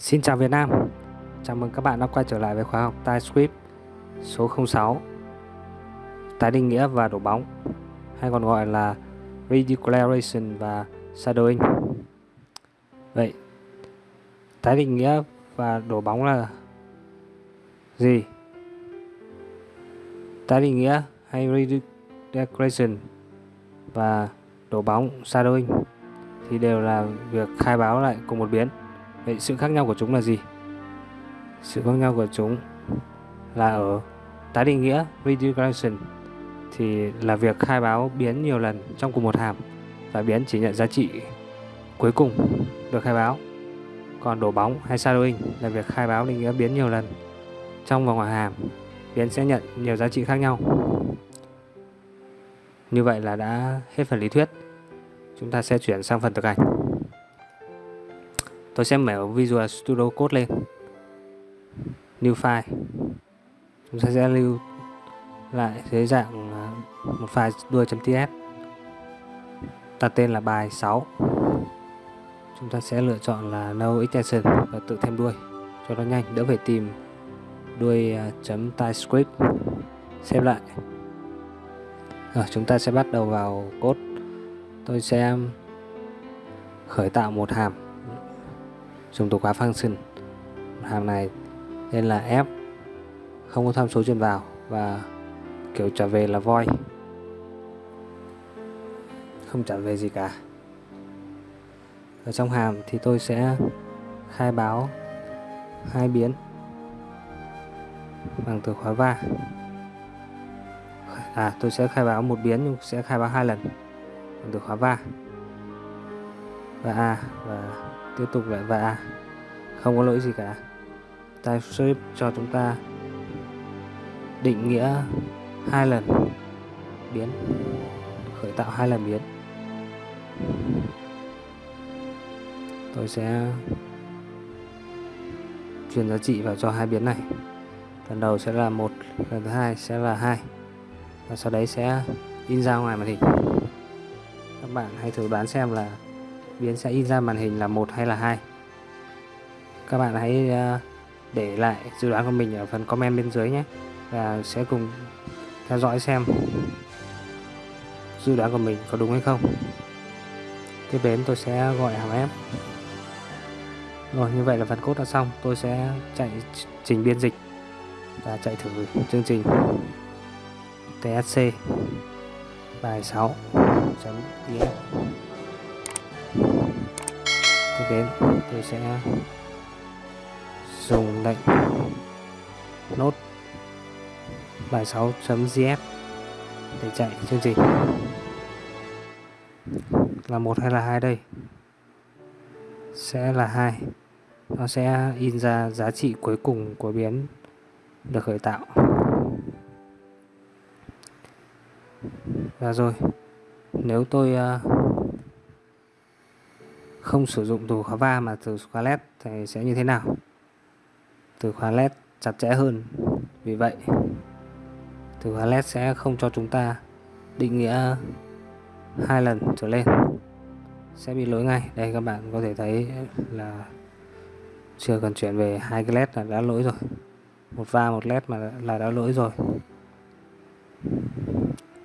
Xin chào Việt Nam. Chào mừng các bạn đã quay trở lại với khóa học TypeScript số 06 Tái định nghĩa và đổ bóng, hay còn gọi là Redeclaration và Shadowing. Vậy, tái định nghĩa và đổ bóng là gì? Tái định nghĩa hay Redeclaration và đổ bóng, Shadowing thì đều là việc khai báo lại cùng một biến. Vậy sự khác nhau của chúng là gì? Sự khác nhau của chúng là ở tái định nghĩa redeclaration thì là việc khai báo biến nhiều lần trong cùng một hàm và biến chỉ nhận giá trị cuối cùng được khai báo. Còn đổ bóng hay shadowing là việc khai báo định nghĩa biến nhiều lần trong và ngoài hàm, biến sẽ nhận nhiều giá trị khác nhau. Như vậy là đã hết phần lý thuyết. Chúng ta sẽ chuyển sang phần thực hành tôi sẽ mở Visual Studio Code lên. New File. Chúng ta sẽ lưu lại dưới dạng à, một file đuôi.ts đặt tên là bài 6 chúng ta sẽ lựa chọn là no extension và tự thêm đuôi. Cho nó nhanh, đỡ phải tìm đuôi à, chấm typescript. Xem lại. Rồi, chúng ta sẽ bắt đầu vào code. Tôi sẽ khởi tạo một hàm dùng từ khóa function hàm này nên là f. Không có tham số truyền vào và kiểu trả về là void không trả về gì cả. Ở trong hàm thì tôi sẽ khai báo hai biến bằng từ khóa va. À tôi sẽ khai báo một biến nhưng sẽ khai báo hai lần bằng từ khóa va và a, và tiếp tục lại và a. Không có lỗi gì cả. TypeScript cho chúng ta định nghĩa hai lần biến, khởi tạo hai lần biến. Tôi sẽ truyền giá trị vào cho hai biến này. Lần đầu sẽ là một, lần thứ hai sẽ là hai. Và sau đấy sẽ in ra ngoài màn hình. Các bạn hãy thử đoán xem là biến sẽ in ra màn hình là một hay là hai? Các bạn hãy ờ, để lại dự đoán của mình ở phần comment bên dưới nhé, và sẽ cùng theo dõi xem dự đoán của mình có đúng hay không. Tiếp đến tôi sẽ gọi hàm ép rồi, như vậy là phần cốt đã xong. Tôi sẽ chạy trình biên dịch và chạy thử chương trình. TSC bài 6 chấm tiếp đến tôi sẽ dùng lệnh nốt bài 6.js để chạy chương trình. Là một hay là hai đây? Sẽ là hai. Nó sẽ in ra giá trị cuối cùng của biến được khởi tạo. Và rồi nếu tôi uh, không sử dụng từ khóa va mà từ khóa led thì sẽ như thế nào? Từ khóa led chặt chẽ hơn. Vì vậy, từ khóa led sẽ không cho chúng ta định nghĩa hai lần trở lên. Sẽ bị lỗi ngay. Đây, các bạn có thể thấy là chưa cần chuyển về hai cái led là đã lỗi rồi. Một va, một led mà là đã lỗi rồi.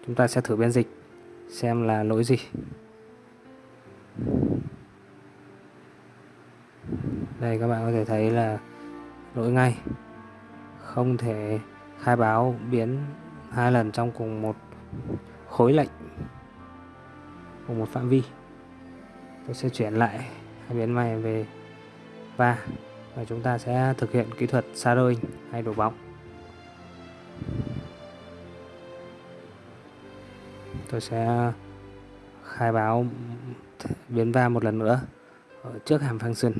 Chúng ta sẽ thử biên dịch xem là lỗi gì. Đây, các bạn có thể thấy là lỗi ngay. Không thể khai báo biến hai lần trong cùng một khối lệnh, cùng một phạm vi. Tôi sẽ chuyển lại hai biến này về va và chúng ta sẽ thực hiện kỹ thuật xa đôi hay đổ bóng. Tôi sẽ khai báo biến va một lần nữa ở trước hàm function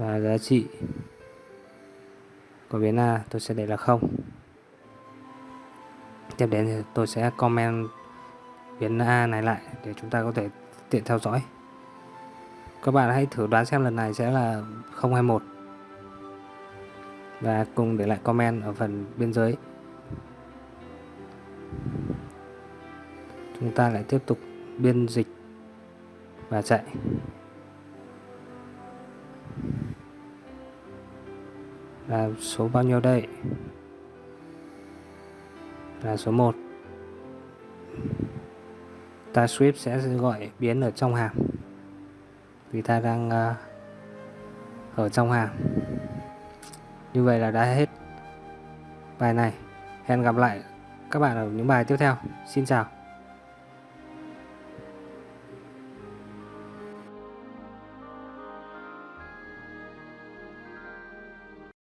và giá trị của biến A tôi sẽ để là không. Tiếp đến thì tôi sẽ comment biến A này lại để chúng ta có thể tiện theo dõi. Các bạn hãy thử đoán xem lần này sẽ là 021 và cùng để lại comment ở phần bên dưới. Chúng ta lại tiếp tục biên dịch và chạy. Là số bao nhiêu đây? Là số 1 sweep sẽ gọi biến ở trong hàm. Vì ta đang uh, ở trong hàm. Như vậy là đã hết bài này. Hẹn gặp lại các bạn ở những bài tiếp theo. Xin chào.